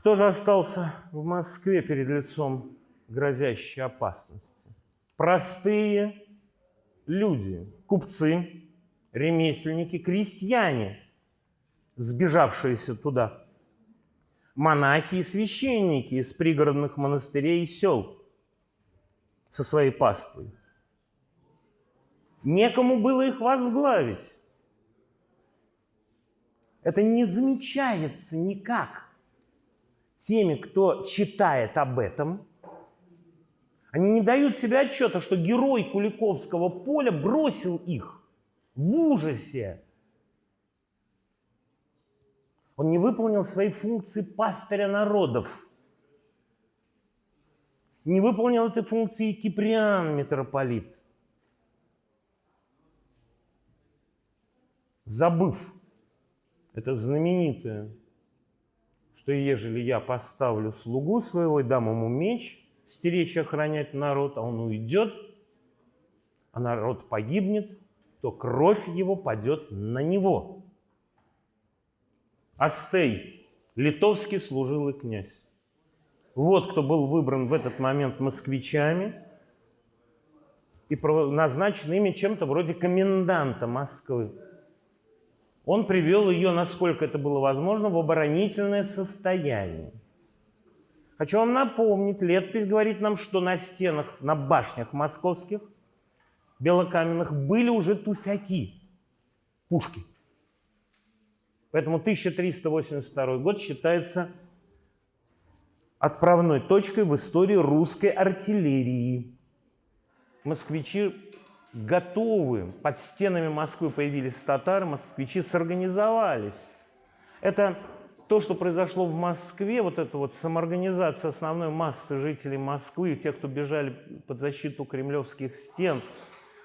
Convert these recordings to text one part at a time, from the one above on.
Кто же остался в Москве перед лицом грозящей опасности? Простые люди, купцы, ремесленники, крестьяне, сбежавшиеся туда, монахи и священники из пригородных монастырей и сел со своей паствой. Некому было их возглавить. Это не замечается никак теми, кто читает об этом. Они не дают себе отчета, что герой Куликовского поля бросил их в ужасе. Он не выполнил свои функции пастыря народов. Не выполнил этой функции Киприан, митрополит. Забыв это знаменитое, что ежели я поставлю слугу своего и дам ему меч, стеречь и охранять народ, а он уйдет, а народ погибнет, то кровь его падет на него. Астей, литовский служилый князь. Вот кто был выбран в этот момент москвичами и назначен ими чем-то вроде коменданта Москвы. Он привел ее, насколько это было возможно, в оборонительное состояние. Хочу вам напомнить, летопись говорит нам, что на стенах, на башнях московских, белокаменных, были уже туфяки, пушки. Поэтому 1382 год считается отправной точкой в истории русской артиллерии. Москвичи готовы, под стенами Москвы появились татары, москвичи сорганизовались. Это то, что произошло в Москве, вот эта вот самоорганизация основной массы жителей Москвы, тех, кто бежали под защиту кремлевских стен,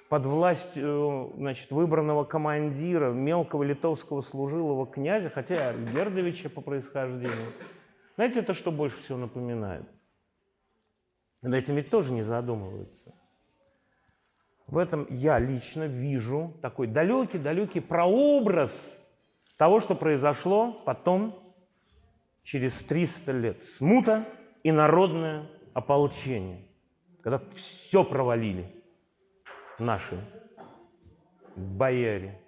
под власть э, значит, выбранного командира, мелкого литовского служилого князя, хотя Гердовича по происхождению. Знаете, это что больше всего напоминает? Над этим ведь тоже не задумываются. В этом я лично вижу такой далекий-далекий прообраз того, что произошло потом, через 300 лет. Смута и народное ополчение, когда все провалили наши бояре.